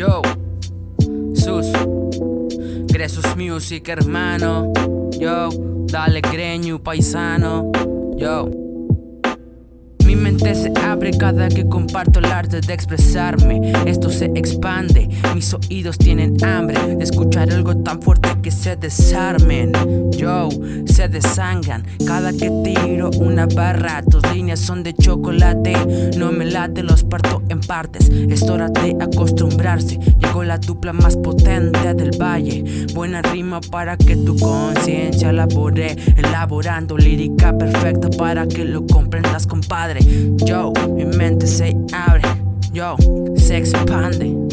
Yo, Sus, Gresos Music, hermano. Yo, dale greño, paisano. Yo. Mi mente se abre cada que comparto el arte de expresarme. Esto se expande, mis oídos tienen hambre de escuchar algo tan fuerte se desarmen. Yo, se desangran cada que tiro una barra. Tus líneas son de chocolate, no me late, los parto en partes. Es hora de acostumbrarse. Llegó la dupla más potente del valle. Buena rima para que tu conciencia labore, elaborando lírica perfecta para que lo comprendas, compadre. Yo, mi mente se abre, yo, se expande.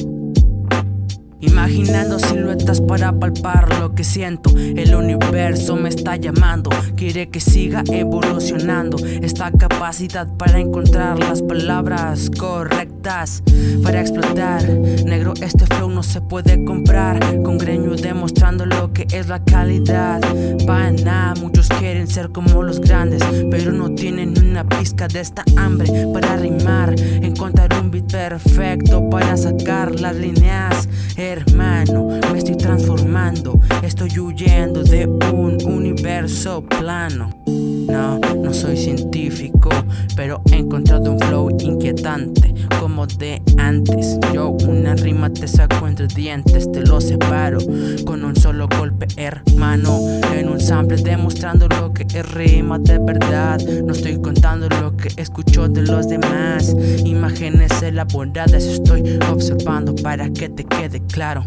Imaginando siluetas para palpar lo que siento. El universo me está llamando Quiere que siga evolucionando. Esta capacidad para encontrar las palabras correctas Para explotar. Negro este flow no se puede comprar. Con greño demostrando lo que es la calidad. Pana, muchos quieren ser como los grandes Pero no tienen una pizca de esta hambre Para rimar Encontrar un beat perfecto para sacar las líneas. Hermano Me estoy transformando, estoy huyendo de un universo plano No, no soy científico, pero he encontrado un flow inquietante Como de antes, yo una rima te saco entre dientes Te lo separo con un solo golpe hermano. En un sample demostrando lo que es rima de verdad. No estoy contando lo que escucho de los demás. Imágenes elaboradas estoy observando para que te quede claro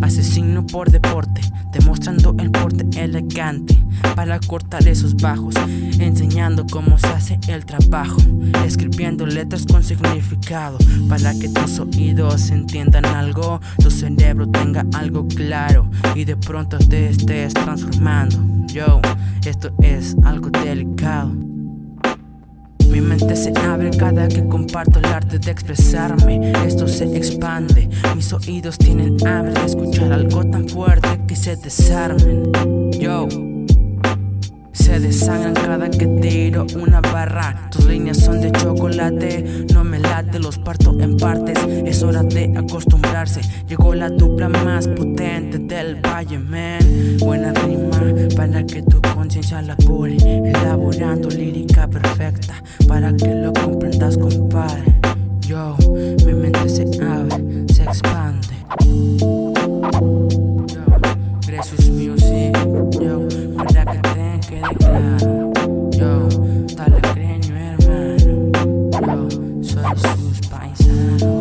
asesino por deporte, demostrando el porte elegante para cortar esos bajos, enseñando cómo se hace el trabajo, escribiendo letras con significado para que tus oídos entiendan algo, tu cerebro tenga algo claro y de pronto te estés transformando. Yo, esto es algo delicado. Mi mente se abre cada que comparto el arte de expresarme. Esto se expande, mis oídos tienen hambre de escuchar algo tan fuerte que se desarmen. Yo se desangran cada que tiro una barra. Tus líneas son de chocolate No me late, los parto en partes. Es hora de acostumbrarse. Llegó la dupla más potente del valle, man Buena rima para que tu conciencia labore Elaborando lírica perfecta Para que lo comprendas, compadre Yo, mi mente se abre, se expande Yo, soy sus paisanos. Yo, na, na.